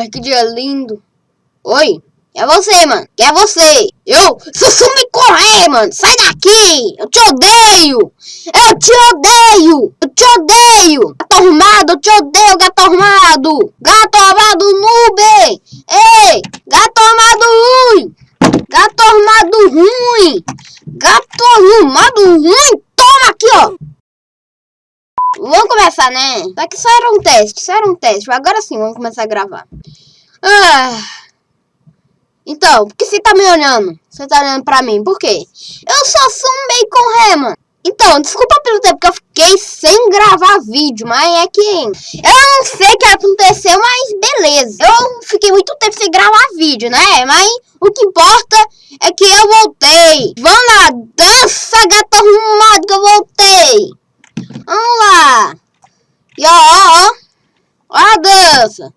Ai, que dia lindo. Oi? É você, mano. Que é você. Eu sussume correr, mano. Sai daqui. Eu te odeio. Eu te odeio. Eu te odeio. Gato arrumado, eu te odeio, gato arrumado. Gato arrumado noob. Ei, gato arrumado ruim. Gato arrumado ruim. Gato arrumado ruim. Toma aqui, ó. Vamos começar, né? Só que só era um teste, só era um teste. Agora sim, vamos começar a gravar. Ah... Então, por que você tá me olhando? Você tá olhando pra mim, por quê? Eu só sou um bacon ré, Então, desculpa pelo tempo que eu fiquei sem gravar vídeo, mas é que... Eu não sei o que aconteceu, mas beleza. Eu fiquei muito tempo sem gravar vídeo, né? Mas o que importa é que eu voltei. Vamos lá, dança, gato arrumado que eu voltei. Vamos lá. E ó, ó, ó. Ó a dança.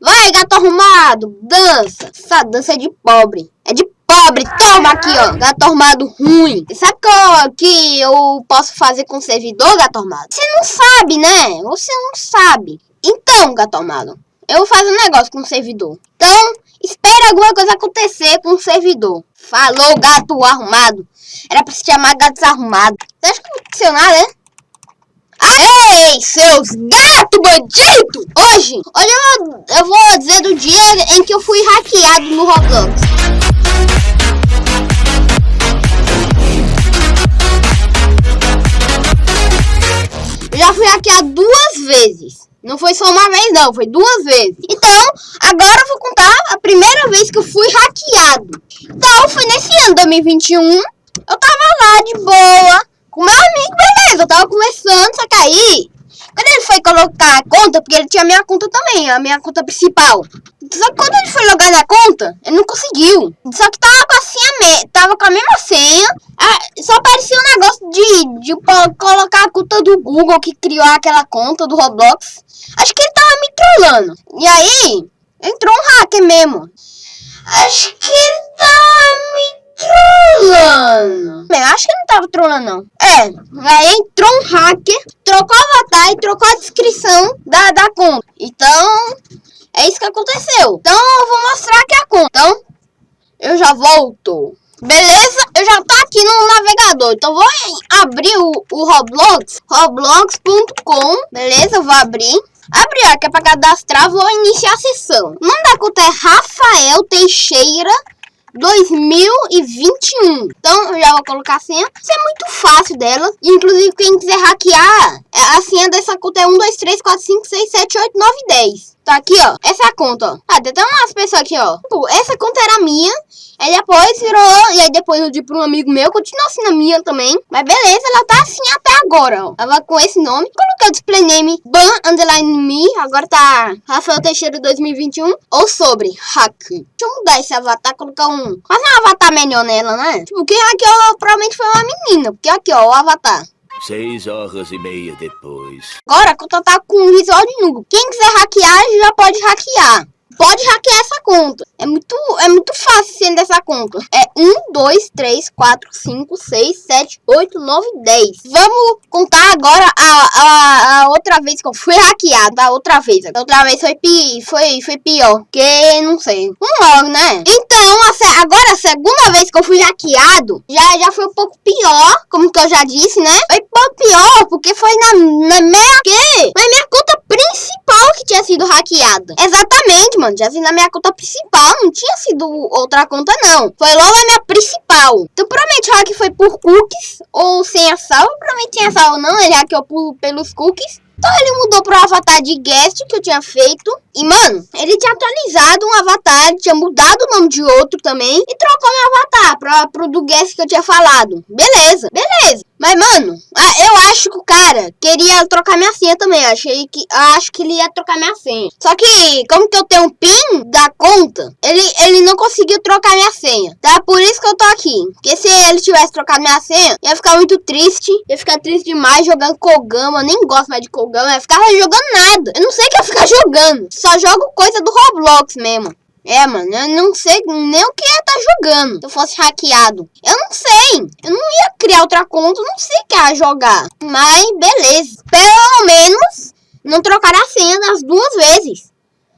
Vai, gato arrumado, dança. Essa dança é de pobre. É de pobre. Toma aqui, ó. Gato arrumado ruim. Sabe que, eu, que eu posso fazer com o servidor, gato arrumado? Você não sabe, né? Você não sabe. Então, gato arrumado, eu vou fazer um negócio com o servidor. Então, espere alguma coisa acontecer com o servidor. Falou, gato arrumado. Era pra se chamar gato desarrumado. Você acha que não aconteceu nada, Ei, seus gato bandido! Hoje, olha, eu, eu vou dizer do dia em que eu fui hackeado no Roblox. Eu já fui hackeado duas vezes. Não foi só uma vez, não. Foi duas vezes. Então, agora eu vou contar a primeira vez que eu fui hackeado. Então, foi nesse ano, 2021. Eu tava lá de boa com meu amigo, beleza, eu tava começando, só que aí, quando ele foi colocar a conta, porque ele tinha a minha conta também, a minha conta principal. Só que quando ele foi logar na conta, ele não conseguiu. Só que tava com a senha, tava com a mesma senha, só aparecia um negócio de, de colocar a conta do Google que criou aquela conta do Roblox. Acho que ele tava me trollando. E aí, entrou um hacker mesmo. Acho que ele me trolando. Eu acho que não tava trolando, não. É, aí entrou um hacker, trocou o avatar e trocou a descrição da, da conta. Então, é isso que aconteceu. Então, eu vou mostrar aqui a conta. Então, eu já volto. Beleza? Eu já tô aqui no navegador. Então, vou abrir o, o Roblox. Roblox.com. Beleza? Eu vou abrir. Abrir, ó, que é pra cadastrar. Vou iniciar a sessão. O nome da conta é Rafael Teixeira 2021. Então, eu já vou colocar a senha. Isso é muito fácil dela. Inclusive, quem quiser hackear, é, a senha dessa conta é 1, 2, 3, 4, 5, 6, 7, 8, 9, 10. Tá aqui, ó. Essa é conta, ó. Ah, tem até umas pessoas aqui, ó. Tipo, essa conta era minha. Aí depois virou, e aí depois eu dei pra um amigo meu, continua assim minha também. Mas beleza, ela tá assim até agora, ó. Ela com esse nome. Coloquei o display name ban underline me, agora tá Rafael Teixeira 2021. Ou sobre hack. Deixa eu mudar esse avatar, colocar um... Quase um avatar melhor nela, né? Tipo, quem hackeou provavelmente foi uma menina, porque aqui, ó, o avatar. Seis horas e meia depois. Agora a conta tá com visual de nulo. Quem quiser hackear, já pode hackear pode hackear essa conta. É muito, é muito fácil sendo essa conta. É 1, 2, 3, 4, 5, 6, 7, 8, 9, 10. Vamos contar agora a, a, a outra vez que eu fui hackeada. A outra vez. A outra vez foi, pi, foi, foi pior. Que não sei. Um logo, né? Então, a, agora a segunda vez que eu fui hackeado, já, já foi um pouco pior. Como que eu já disse, né? Foi um pouco pior, porque foi na, na minha... Que? Na minha conta tinha sido hackeada. Exatamente, mano. Já vi na minha conta principal. Não tinha sido outra conta, não. Foi logo a minha principal. Então, provavelmente hack foi por cookies ou sem a salva. Provavelmente sem a salva, não. Ele hackeou por, pelos cookies. Então ele mudou pro avatar de guest que eu tinha feito. E, mano, ele tinha atualizado um avatar, tinha mudado o nome de outro também. E trocou meu avatar pra, pro do guest que eu tinha falado. Beleza, beleza. Mas, mano, eu acho que o cara queria trocar minha senha também. Eu achei que, acho que ele ia trocar minha senha. Só que, como que eu tenho um PIN da conta, ele, ele não conseguiu trocar minha senha. Tá? Por isso que eu tô aqui. Porque se ele tivesse trocado minha senha, ia ficar muito triste. Ia ficar triste demais jogando Kogama. Eu nem gosto mais de Kogama. Ia ficar jogando nada. Eu não sei o que ia ficar jogando. Só jogo coisa do Roblox mesmo. É, mano, eu não sei nem o que ia estar tá jogando se eu fosse hackeado. Eu não sei. Eu não ia criar outra conta, não sei o que ia jogar. Mas, beleza. Pelo menos, não trocar a senha das duas vezes.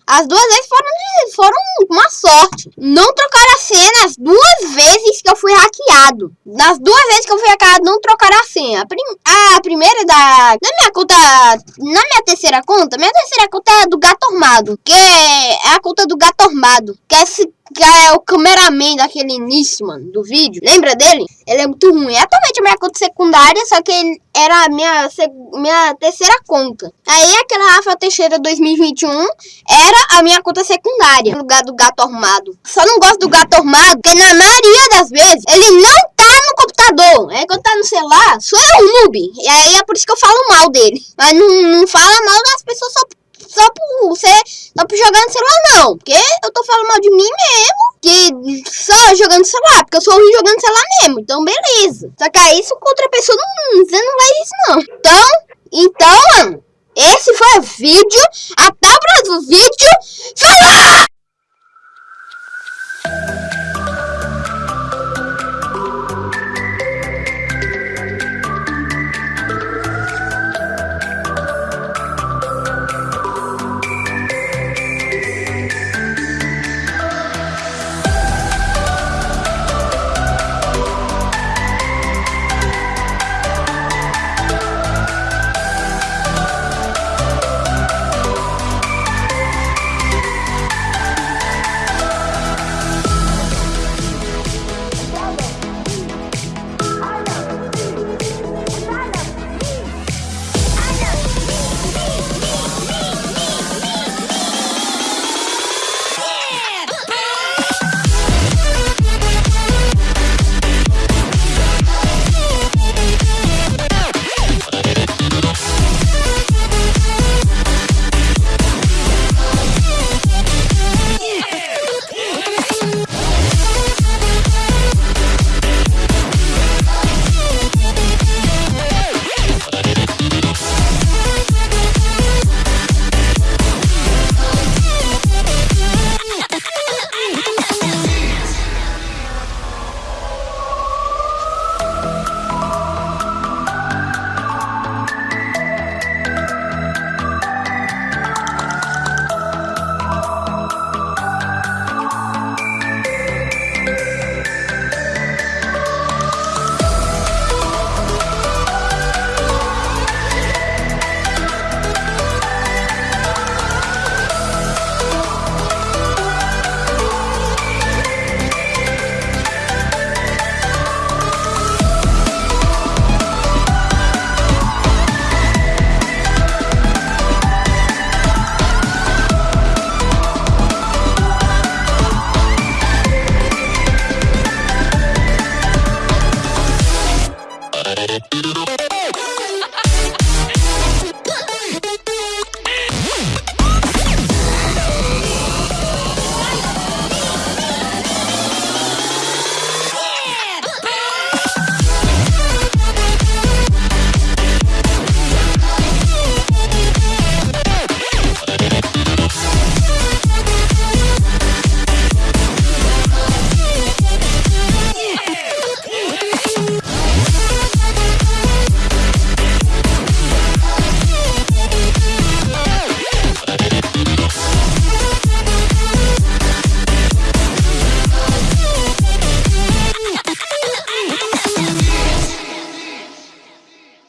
As duas vezes foram, foram uma sorte. Não trocaram a senha as duas vezes que eu fui hackeado. Nas duas vezes que eu fui hackeado, não trocaram a senha. A, prim a primeira da... Na minha conta... Na minha terceira conta, minha terceira conta é do Gato Armado. Que é a conta do Gato Armado. Que é esse que é o cameraman daquele início, mano, do vídeo. Lembra dele? Ele é muito ruim. É atualmente minha conta secundária, só que era a minha, minha terceira conta. Aí aquela Rafa Teixeira 2021 era a minha conta secundária, no lugar do gato armado. Só não gosto do gato armado, porque na maioria das vezes ele não tá no computador. É quando tá no celular, sou eu noob. E aí é por isso que eu falo mal dele. Mas não, não fala mal das pessoas só só por você, só por jogar no celular não, porque eu tô falando mal de mim mesmo, que só jogando celular, porque eu sou ruim jogando celular mesmo, então beleza. Só que aí, isso com outra pessoa, não, você não vai isso não. Então, então, mano, esse foi o vídeo, até o próximo vídeo, falou!